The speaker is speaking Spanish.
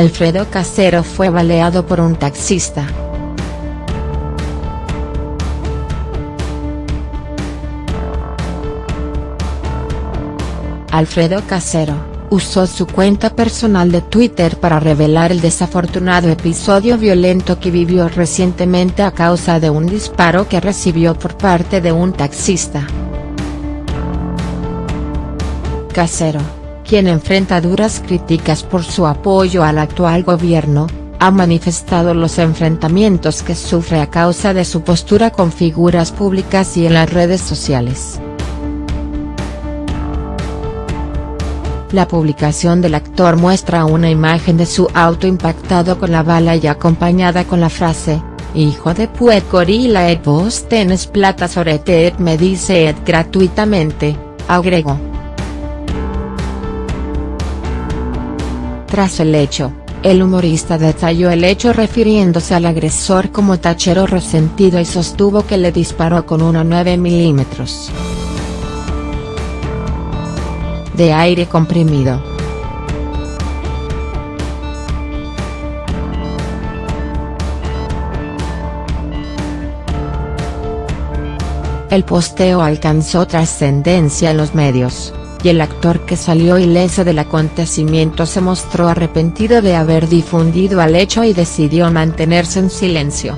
Alfredo Casero fue baleado por un taxista. Alfredo Casero, usó su cuenta personal de Twitter para revelar el desafortunado episodio violento que vivió recientemente a causa de un disparo que recibió por parte de un taxista. Casero quien enfrenta duras críticas por su apoyo al actual gobierno, ha manifestado los enfrentamientos que sufre a causa de su postura con figuras públicas y en las redes sociales. La publicación del actor muestra una imagen de su auto impactado con la bala y acompañada con la frase, Hijo de puet gorila et vos tenés plata sobre te me dice et gratuitamente, agregó. Tras el hecho, el humorista detalló el hecho refiriéndose al agresor como tachero resentido y sostuvo que le disparó con una 9 milímetros de aire comprimido. El posteo alcanzó trascendencia en los medios y el actor que salió ileso del acontecimiento se mostró arrepentido de haber difundido al hecho y decidió mantenerse en silencio.